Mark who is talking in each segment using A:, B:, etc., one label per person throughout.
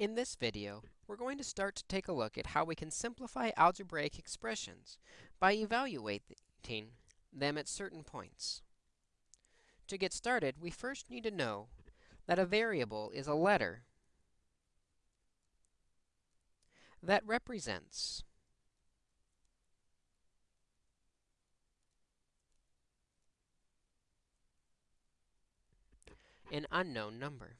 A: In this video, we're going to start to take a look at how we can simplify algebraic expressions by evaluating them at certain points. To get started, we first need to know that a variable is a letter that represents an unknown number.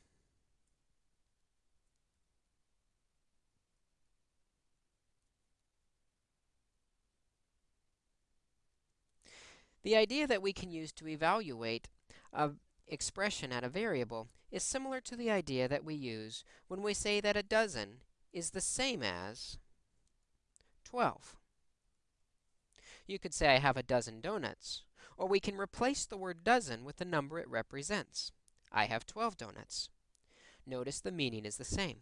A: The idea that we can use to evaluate a expression at a variable is similar to the idea that we use when we say that a dozen is the same as 12. You could say I have a dozen donuts, or we can replace the word dozen with the number it represents. I have 12 donuts. Notice the meaning is the same.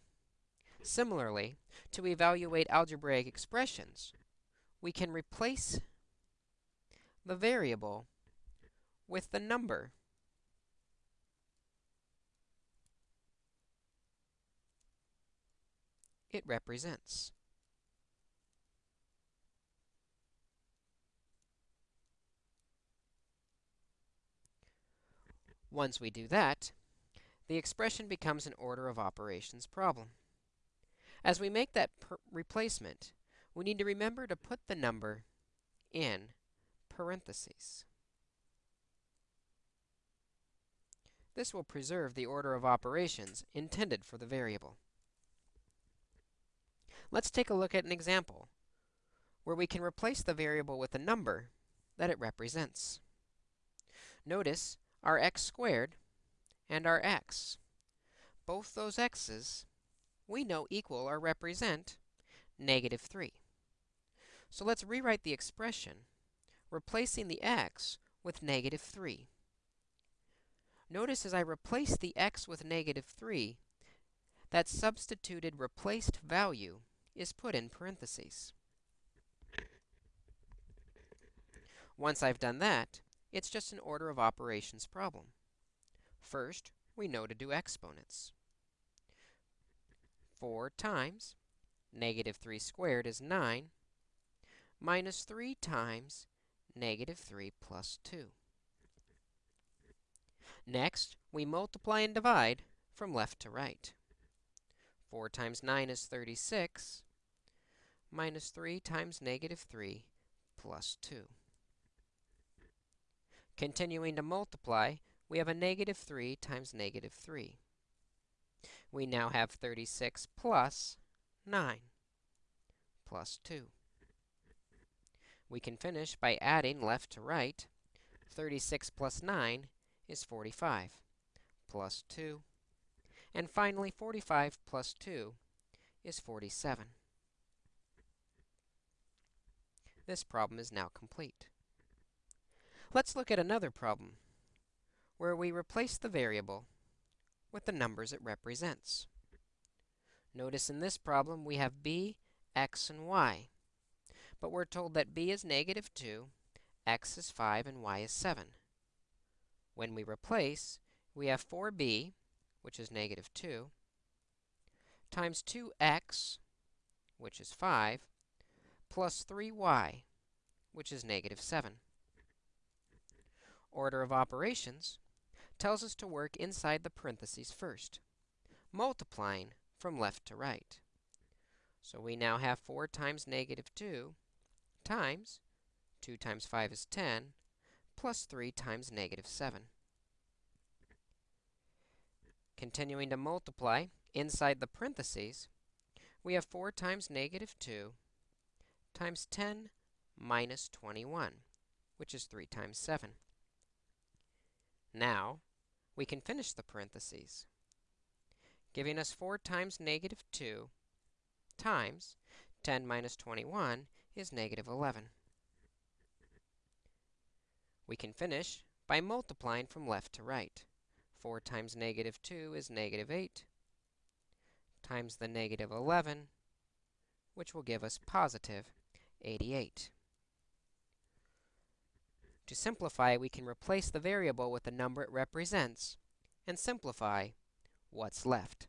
A: Similarly, to evaluate algebraic expressions, we can replace the variable with the number. it represents. Once we do that, the expression becomes an order of operations problem. As we make that replacement, we need to remember to put the number in parentheses. This will preserve the order of operations intended for the variable. Let's take a look at an example where we can replace the variable with a number that it represents. Notice our x squared and our x. Both those x's we know equal or represent negative 3. So let's rewrite the expression replacing the x with negative 3. Notice as I replace the x with negative 3, that substituted replaced value is put in parentheses. Once I've done that, it's just an order of operations problem. First, we know to do exponents. 4 times negative 3 squared is 9, minus 3 times negative 3 plus 2. Next, we multiply and divide from left to right. 4 times 9 is 36, minus 3 times negative 3 plus 2. Continuing to multiply, we have a negative 3 times negative 3. We now have 36 plus 9 plus 2. We can finish by adding left to right. 36 plus 9 is 45, plus 2. And finally, 45 plus 2 is 47. This problem is now complete. Let's look at another problem where we replace the variable with the numbers it represents. Notice in this problem we have b, x, and y. But we're told that b is negative 2, x is 5, and y is 7. When we replace, we have 4b, which is negative 2, times 2x, which is 5, plus 3y, which is negative 7. Order of operations tells us to work inside the parentheses first, multiplying from left to right. So we now have 4 times negative 2 times 2 times 5 is 10, plus 3 times negative 7. Continuing to multiply inside the parentheses, we have 4 times negative 2 times 10 minus 21, which is 3 times 7. Now, we can finish the parentheses, giving us 4 times negative 2 times 10 minus 21 is negative 11. We can finish by multiplying from left to right. 4 times negative 2 is negative 8 times the negative 11, which will give us positive 88. To simplify, we can replace the variable with the number it represents and simplify what's left.